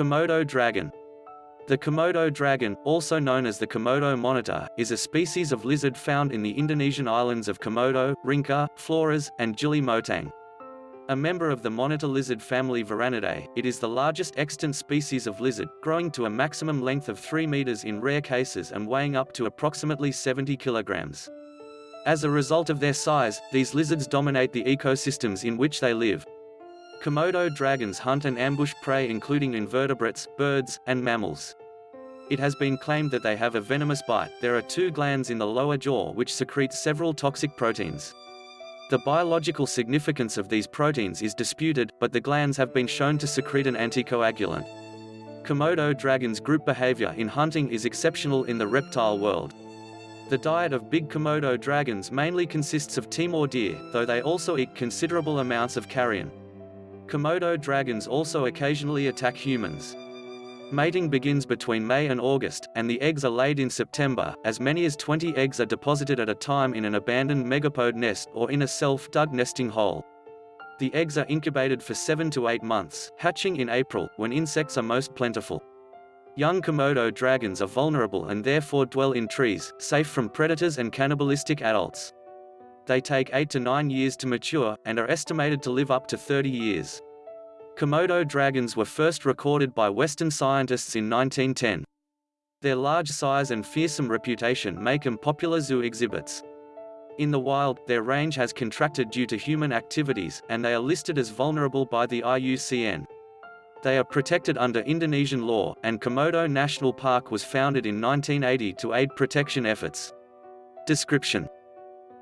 Komodo dragon. The Komodo dragon, also known as the Komodo monitor, is a species of lizard found in the Indonesian islands of Komodo, Rinca, Flores, and Gili Motang. A member of the monitor lizard family Varanidae, it is the largest extant species of lizard, growing to a maximum length of 3 meters in rare cases and weighing up to approximately 70 kilograms. As a result of their size, these lizards dominate the ecosystems in which they live. Komodo dragons hunt and ambush prey including invertebrates, birds, and mammals. It has been claimed that they have a venomous bite. There are two glands in the lower jaw which secrete several toxic proteins. The biological significance of these proteins is disputed, but the glands have been shown to secrete an anticoagulant. Komodo dragons' group behavior in hunting is exceptional in the reptile world. The diet of big Komodo dragons mainly consists of Timor deer, though they also eat considerable amounts of carrion. Komodo dragons also occasionally attack humans. Mating begins between May and August, and the eggs are laid in September. As many as 20 eggs are deposited at a time in an abandoned megapode nest or in a self-dug nesting hole. The eggs are incubated for 7 to 8 months, hatching in April, when insects are most plentiful. Young Komodo dragons are vulnerable and therefore dwell in trees, safe from predators and cannibalistic adults. They take 8 to 9 years to mature, and are estimated to live up to 30 years. Komodo dragons were first recorded by Western scientists in 1910. Their large size and fearsome reputation make them popular zoo exhibits. In the wild, their range has contracted due to human activities, and they are listed as vulnerable by the IUCN. They are protected under Indonesian law, and Komodo National Park was founded in 1980 to aid protection efforts. Description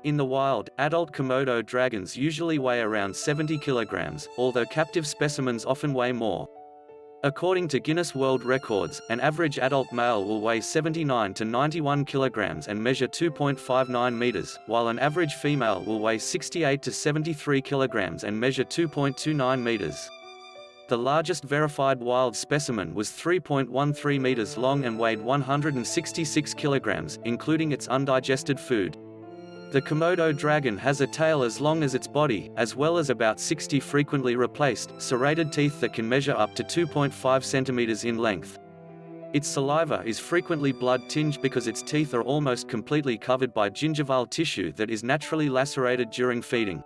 in the wild, adult Komodo dragons usually weigh around 70 kilograms, although captive specimens often weigh more. According to Guinness World Records, an average adult male will weigh 79 to 91 kilograms and measure 2.59 meters, while an average female will weigh 68 to 73 kilograms and measure 2.29 meters. The largest verified wild specimen was 3.13 meters long and weighed 166 kilograms, including its undigested food. The Komodo dragon has a tail as long as its body, as well as about 60 frequently replaced, serrated teeth that can measure up to 2.5 centimeters in length. Its saliva is frequently blood-tinged because its teeth are almost completely covered by gingival tissue that is naturally lacerated during feeding.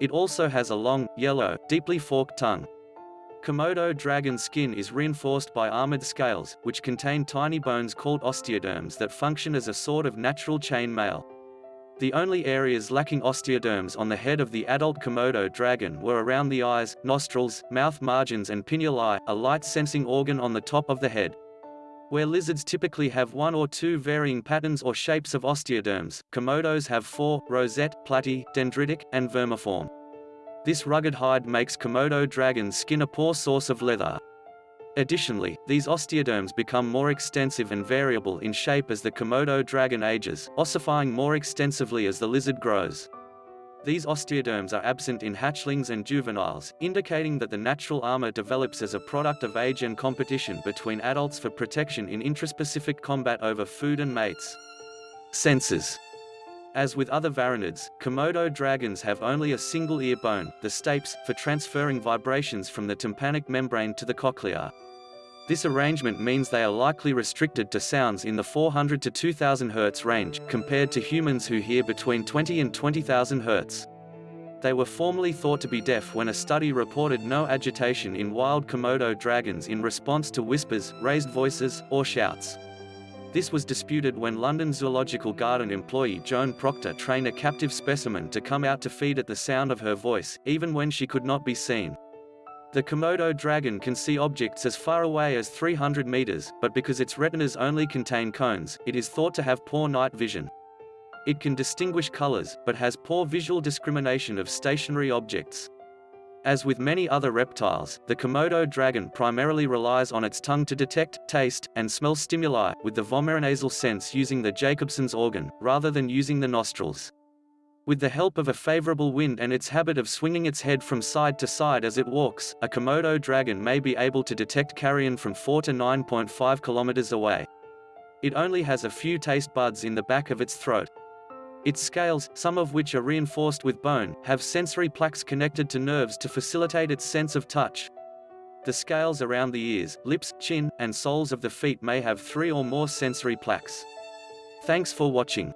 It also has a long, yellow, deeply forked tongue. Komodo dragon skin is reinforced by armored scales, which contain tiny bones called osteoderms that function as a sort of natural chain mail. The only areas lacking osteoderms on the head of the adult Komodo dragon were around the eyes, nostrils, mouth margins and pineal a light-sensing organ on the top of the head. Where lizards typically have one or two varying patterns or shapes of osteoderms, Komodos have four, rosette, platy, dendritic, and vermiform. This rugged hide makes Komodo dragon's skin a poor source of leather. Additionally, these osteoderms become more extensive and variable in shape as the Komodo dragon ages, ossifying more extensively as the lizard grows. These osteoderms are absent in hatchlings and juveniles, indicating that the natural armor develops as a product of age and competition between adults for protection in intraspecific combat over food and mates. Senses As with other varanids, Komodo dragons have only a single ear bone, the stapes, for transferring vibrations from the tympanic membrane to the cochlea. This arrangement means they are likely restricted to sounds in the 400 to 2000 Hz range, compared to humans who hear between 20 and 20,000 Hz. They were formerly thought to be deaf when a study reported no agitation in wild Komodo dragons in response to whispers, raised voices, or shouts. This was disputed when London Zoological Garden employee Joan Proctor trained a captive specimen to come out to feed at the sound of her voice, even when she could not be seen. The Komodo dragon can see objects as far away as 300 meters, but because its retinas only contain cones, it is thought to have poor night vision. It can distinguish colors, but has poor visual discrimination of stationary objects. As with many other reptiles, the Komodo dragon primarily relies on its tongue to detect, taste, and smell stimuli, with the vomeronasal sense using the Jacobson's organ, rather than using the nostrils. With the help of a favorable wind and its habit of swinging its head from side to side as it walks, a Komodo dragon may be able to detect carrion from 4 to 9.5 kilometers away. It only has a few taste buds in the back of its throat. Its scales, some of which are reinforced with bone, have sensory plaques connected to nerves to facilitate its sense of touch. The scales around the ears, lips, chin, and soles of the feet may have three or more sensory plaques. Thanks for watching.